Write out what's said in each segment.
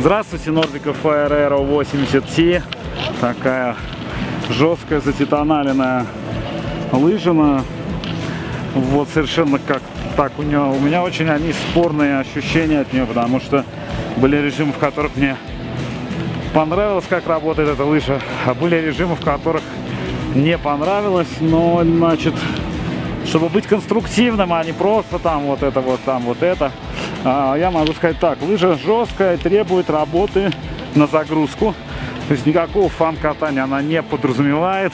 Здравствуйте, Nordica Fire Aero 80T. Такая жесткая затитаналенная лыжина. Вот совершенно как так у нее. У меня очень они спорные ощущения от нее, потому что были режимы, в которых мне понравилось, как работает эта лыжа, а были режимы, в которых не понравилось, но, значит, чтобы быть конструктивным, а не просто там вот это вот, там вот это, я могу сказать так, лыжа жесткая, требует работы на загрузку, то есть никакого фан-катания она не подразумевает,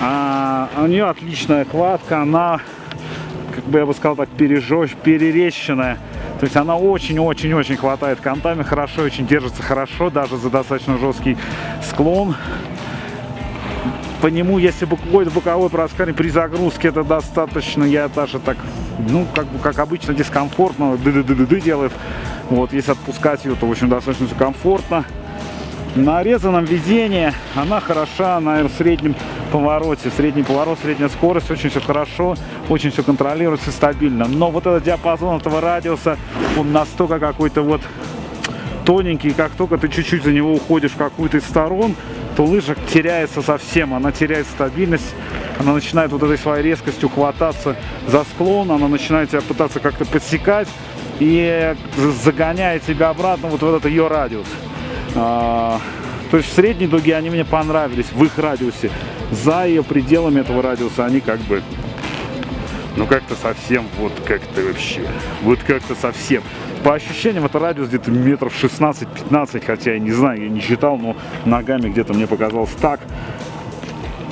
а, у нее отличная хватка, она, как бы я бы сказал так, пережжёж, перерещенная, то есть она очень-очень-очень хватает контами, хорошо, очень держится хорошо, даже за достаточно жесткий склон. По нему, если какой-то боковой проскальзывание при загрузке, это достаточно, я даже так, ну, как, как обычно, дискомфортно, ды ды ды ды, -ды делает. Вот, если отпускать ее, то, в общем, достаточно все комфортно. На резаном везении она хороша на среднем повороте. Средний поворот, средняя скорость, очень все хорошо, очень все контролируется стабильно. Но вот этот диапазон этого радиуса, он настолько какой-то вот тоненький, как только ты чуть-чуть за него уходишь в какую-то из сторон, то лыжа теряется совсем, она теряет стабильность, она начинает вот этой своей резкостью хвататься за склон, она начинает тебя пытаться как-то подсекать и загоняет тебя обратно вот в этот ее радиус. А, то есть в средней дуге они мне понравились, в их радиусе. За ее пределами этого радиуса они как бы ну как-то совсем, вот как-то вообще, вот как-то совсем. По ощущениям это радиус где-то метров 16-15, хотя я не знаю, я не считал, но ногами где-то мне показалось так.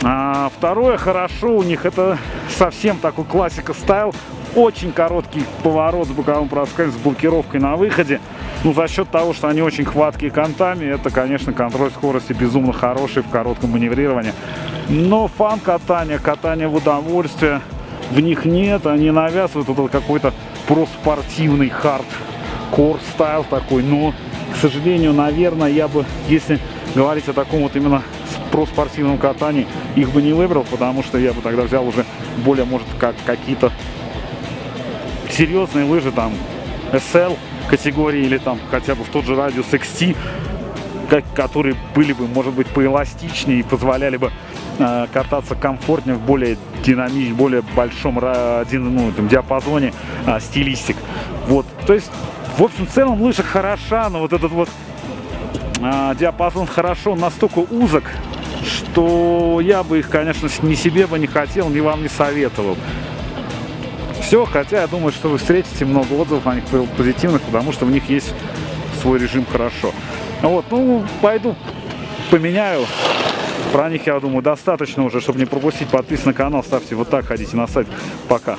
А второе, хорошо у них, это совсем такой классика стайл. Очень короткий поворот с боковым проскальзом, с блокировкой на выходе. Ну, за счет того, что они очень хваткие контами, это, конечно, контроль скорости безумно хороший в коротком маневрировании. Но фан катания, катание в удовольствие, в них нет, они навязывают вот какой-то проспортивный хард кор стайл такой, но, к сожалению, наверное, я бы, если говорить о таком вот именно проспортивном катании, их бы не выбрал, потому что я бы тогда взял уже более, может, как какие-то серьезные лыжи, там, SL категории или там хотя бы в тот же радиус XT, которые были бы, может быть, поэластичнее и позволяли бы э, кататься комфортнее в более динамичном, более большом ну, там, диапазоне э, стилистик. Вот, то есть, в общем, в целом лыжа хороша, но вот этот вот э, диапазон хорошо настолько узок, что я бы их, конечно, ни себе бы не хотел, ни вам не советовал. Все, хотя я думаю, что вы встретите много отзывов о них позитивных, потому что в них есть свой режим хорошо. Вот, ну, пойду поменяю. Про них, я думаю, достаточно уже, чтобы не пропустить. Подписывайтесь на канал, ставьте вот так, ходите на сайт. Пока.